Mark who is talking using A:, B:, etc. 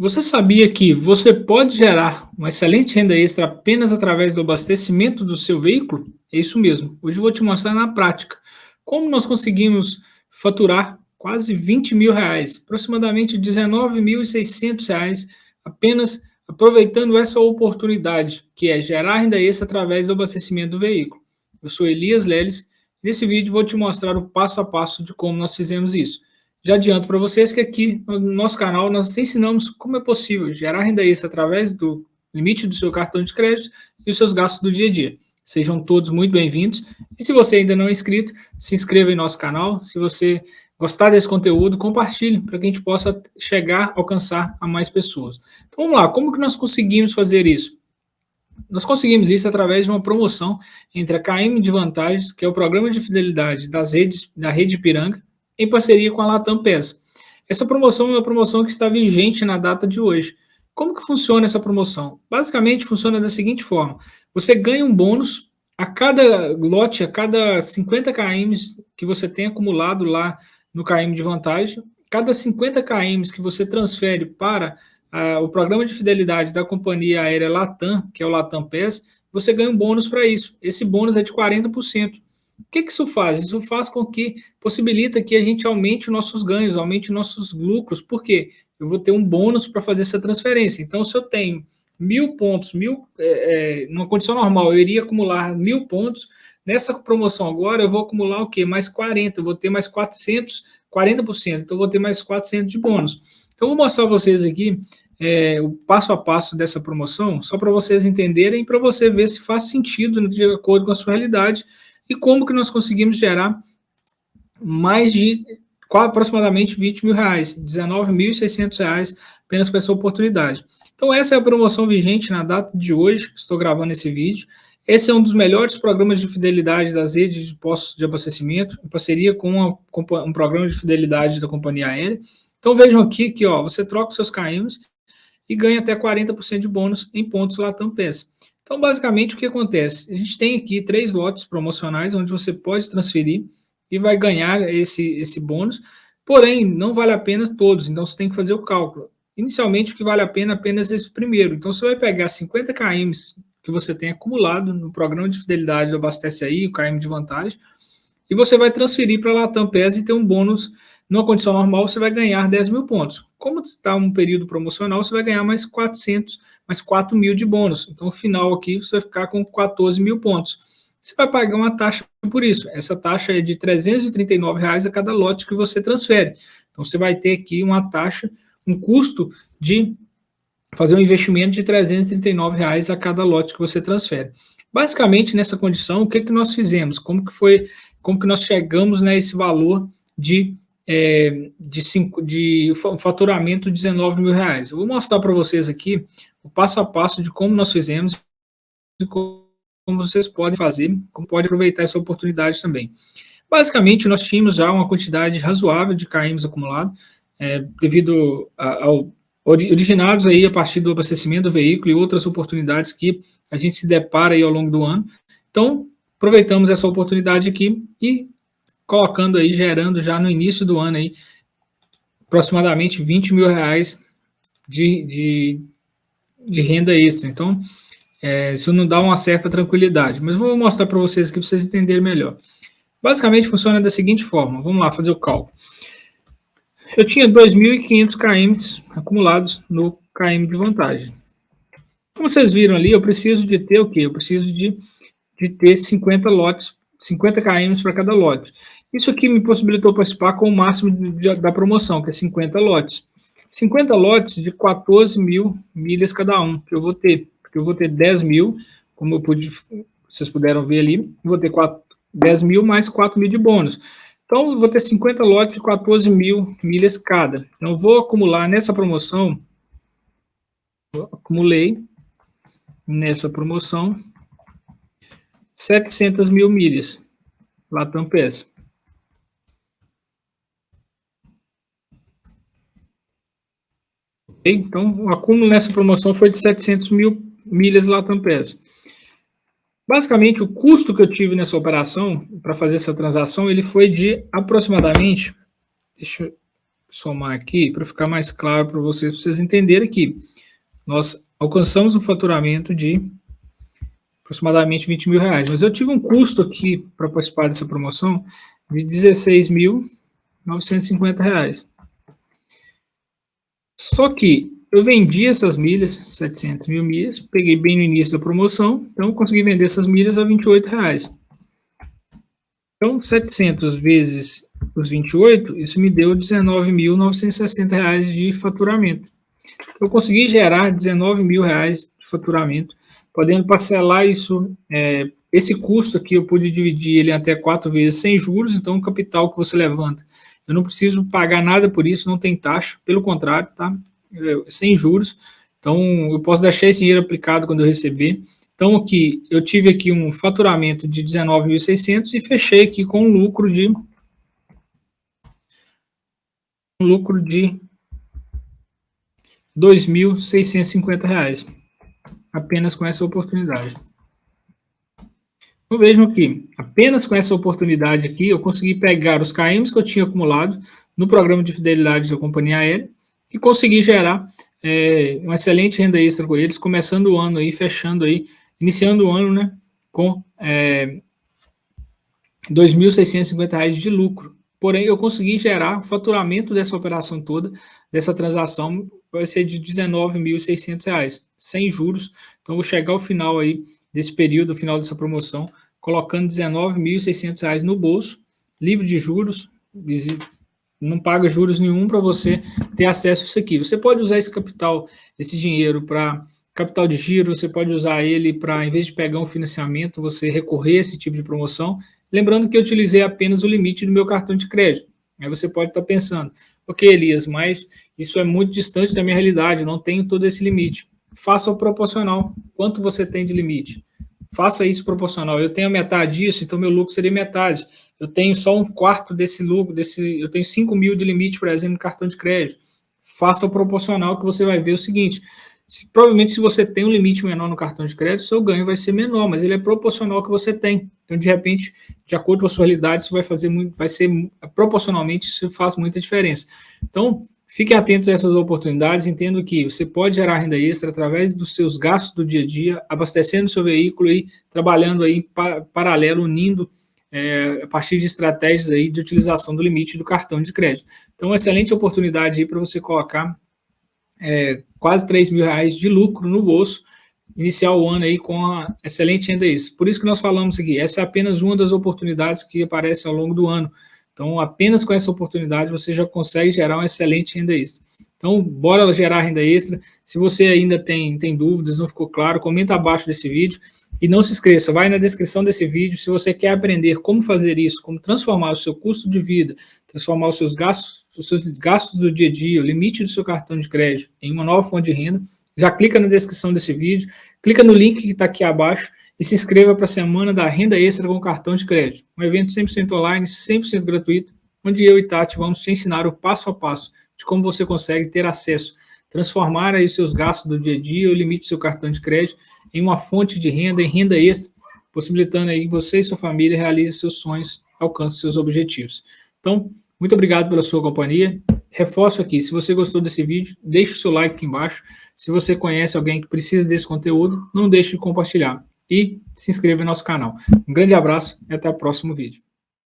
A: Você sabia que você pode gerar uma excelente renda extra apenas através do abastecimento do seu veículo? É isso mesmo. Hoje eu vou te mostrar na prática como nós conseguimos faturar quase 20 mil reais, aproximadamente 19.600 reais, apenas aproveitando essa oportunidade, que é gerar renda extra através do abastecimento do veículo. Eu sou Elias Leles nesse vídeo vou te mostrar o passo a passo de como nós fizemos isso. Já adianto para vocês que aqui no nosso canal nós ensinamos como é possível gerar renda extra através do limite do seu cartão de crédito e os seus gastos do dia a dia. Sejam todos muito bem-vindos. E se você ainda não é inscrito, se inscreva em nosso canal. Se você gostar desse conteúdo, compartilhe para que a gente possa chegar, alcançar a mais pessoas. Então vamos lá, como que nós conseguimos fazer isso? Nós conseguimos isso através de uma promoção entre a KM de Vantagens, que é o programa de fidelidade das redes, da Rede Piranga, em parceria com a Latam PES. Essa promoção é uma promoção que está vigente na data de hoje. Como que funciona essa promoção? Basicamente funciona da seguinte forma, você ganha um bônus a cada lote, a cada 50 km que você tem acumulado lá no KM de vantagem, cada 50 km que você transfere para uh, o programa de fidelidade da companhia aérea Latam, que é o Latam PES, você ganha um bônus para isso. Esse bônus é de 40%. O que, que isso faz? Isso faz com que possibilita que a gente aumente os nossos ganhos, aumente nossos lucros. Por quê? Eu vou ter um bônus para fazer essa transferência. Então, se eu tenho mil pontos, mil, é, é, numa condição normal, eu iria acumular mil pontos. Nessa promoção agora, eu vou acumular o quê? Mais 40, eu vou ter mais 400, 40%. Então, eu vou ter mais 400 de bônus. Então, vou mostrar a vocês aqui é, o passo a passo dessa promoção, só para vocês entenderem para você ver se faz sentido de acordo com a sua realidade e como que nós conseguimos gerar mais de aproximadamente 20 mil reais, 19.600 reais apenas com essa oportunidade. Então essa é a promoção vigente na data de hoje, que estou gravando esse vídeo. Esse é um dos melhores programas de fidelidade das redes de postos de abastecimento, em parceria com um programa de fidelidade da companhia aérea. Então vejam aqui que ó, você troca os seus KMs e ganha até 40% de bônus em pontos Latam PES. Então, basicamente, o que acontece? A gente tem aqui três lotes promocionais onde você pode transferir e vai ganhar esse, esse bônus, porém, não vale a pena todos, então você tem que fazer o cálculo. Inicialmente, o que vale a pena é apenas esse primeiro. Então, você vai pegar 50 km que você tem acumulado no programa de fidelidade do Abastece Aí, o KM de vantagem, e você vai transferir para a Latam PES e ter um bônus numa condição normal, você vai ganhar 10 mil pontos. Como está um período promocional, você vai ganhar mais 400, mais 4 mil de bônus. Então, no final aqui, você vai ficar com 14 mil pontos. Você vai pagar uma taxa por isso. Essa taxa é de 339 reais a cada lote que você transfere. Então, você vai ter aqui uma taxa, um custo de fazer um investimento de 339 reais a cada lote que você transfere. Basicamente, nessa condição, o que, que nós fizemos? Como que foi, como que nós chegamos nesse valor de é, de, cinco, de faturamento de 19 mil reais. Eu vou mostrar para vocês aqui o passo a passo de como nós fizemos e como vocês podem fazer, como pode aproveitar essa oportunidade também. Basicamente, nós tínhamos já uma quantidade razoável de KMs acumulados, é, devido ao originados aí a partir do abastecimento do veículo e outras oportunidades que a gente se depara aí ao longo do ano. Então, aproveitamos essa oportunidade aqui e colocando aí, gerando já no início do ano aí, aproximadamente 20 mil reais de, de, de renda extra. Então, é, isso não dá uma certa tranquilidade, mas vou mostrar para vocês aqui para vocês entenderem melhor. Basicamente funciona da seguinte forma, vamos lá fazer o cálculo. Eu tinha 2.500 km acumulados no KM de vantagem. Como vocês viram ali, eu preciso de ter o quê? Eu preciso de, de ter 50 lotes, 50 km para cada lote. Isso aqui me possibilitou participar com o máximo de, da promoção, que é 50 lotes. 50 lotes de 14 mil milhas cada um, que eu vou ter. Porque eu vou ter 10 mil, como eu pude, vocês puderam ver ali, vou ter 4, 10 mil mais 4 mil de bônus. Então, eu vou ter 50 lotes de 14 mil milhas cada. Então, eu vou acumular nessa promoção, acumulei nessa promoção 700 mil milhas, Latam PES. Então, o acúmulo nessa promoção foi de 700 mil milhas Latam PES. Basicamente, o custo que eu tive nessa operação, para fazer essa transação, ele foi de aproximadamente, deixa eu somar aqui para ficar mais claro para vocês, vocês entenderem que nós alcançamos um faturamento de aproximadamente 20 mil reais. Mas eu tive um custo aqui para participar dessa promoção de 16.950 reais. Só que eu vendi essas milhas, 700 mil milhas, peguei bem no início da promoção, então consegui vender essas milhas a 28 reais. Então, 700 vezes os 28, isso me deu 19.960 reais de faturamento. Eu consegui gerar 19 mil reais de faturamento, podendo parcelar isso, é, esse custo aqui eu pude dividir ele até quatro vezes sem juros, então o capital que você levanta, eu não preciso pagar nada por isso, não tem taxa, pelo contrário, tá? sem juros. Então, eu posso deixar esse dinheiro aplicado quando eu receber. Então, aqui, eu tive aqui um faturamento de 19.600 e fechei aqui com um lucro de um lucro de R$ 2.650, apenas com essa oportunidade. Então, vejam aqui, apenas com essa oportunidade aqui, eu consegui pegar os KMs que eu tinha acumulado no programa de fidelidade da companhia aérea e conseguir gerar é, uma excelente renda extra com eles, começando o ano aí, fechando aí, iniciando o ano, né, com é, R$ 2.650 de lucro. Porém, eu consegui gerar o faturamento dessa operação toda, dessa transação, vai ser de R$ 19.600, sem juros. Então, vou chegar ao final aí desse período, final dessa promoção, colocando R$ 19.600 no bolso, livre de juros, não paga juros nenhum para você ter acesso a isso aqui. Você pode usar esse capital, esse dinheiro para capital de giro, você pode usar ele para, em vez de pegar um financiamento, você recorrer a esse tipo de promoção. Lembrando que eu utilizei apenas o limite do meu cartão de crédito. Aí você pode estar tá pensando, ok, Elias, mas isso é muito distante da minha realidade, não tenho todo esse limite. Faça o proporcional. Quanto você tem de limite? Faça isso proporcional. Eu tenho metade disso, então meu lucro seria metade eu tenho só um quarto desse lucro, desse, eu tenho 5 mil de limite, por exemplo, no cartão de crédito. Faça o proporcional que você vai ver o seguinte, se, provavelmente se você tem um limite menor no cartão de crédito, seu ganho vai ser menor, mas ele é proporcional ao que você tem. Então, de repente, de acordo com a sua realidade, isso vai fazer muito, vai ser proporcionalmente, isso faz muita diferença. Então, Fiquem atentos a essas oportunidades, entendo que você pode gerar renda extra através dos seus gastos do dia a dia, abastecendo seu veículo e trabalhando aí paralelo, unindo é, a partir de estratégias aí de utilização do limite do cartão de crédito. Então, excelente oportunidade aí para você colocar é, quase 3 mil reais de lucro no bolso, iniciar o ano aí com a excelente renda extra. Por isso que nós falamos aqui, essa é apenas uma das oportunidades que aparecem ao longo do ano. Então, apenas com essa oportunidade você já consegue gerar uma excelente renda extra. Então, bora gerar renda extra. Se você ainda tem, tem dúvidas, não ficou claro, comenta abaixo desse vídeo. E não se esqueça, vai na descrição desse vídeo, se você quer aprender como fazer isso, como transformar o seu custo de vida, transformar os seus gastos, os seus gastos do dia a dia, o limite do seu cartão de crédito em uma nova fonte de renda, já clica na descrição desse vídeo, clica no link que está aqui abaixo e se inscreva para a Semana da Renda Extra com Cartão de Crédito. Um evento 100% online, 100% gratuito, onde eu e Tati vamos te ensinar o passo a passo de como você consegue ter acesso, transformar aí seus gastos do dia a dia, o limite do seu cartão de crédito, em uma fonte de renda, em renda extra, possibilitando aí que você e sua família realizem seus sonhos, alcancem seus objetivos. Então, muito obrigado pela sua companhia. Reforço aqui, se você gostou desse vídeo, deixe o seu like aqui embaixo. Se você conhece alguém que precisa desse conteúdo, não deixe de compartilhar. E se inscreva no nosso canal. Um grande abraço e até o próximo vídeo.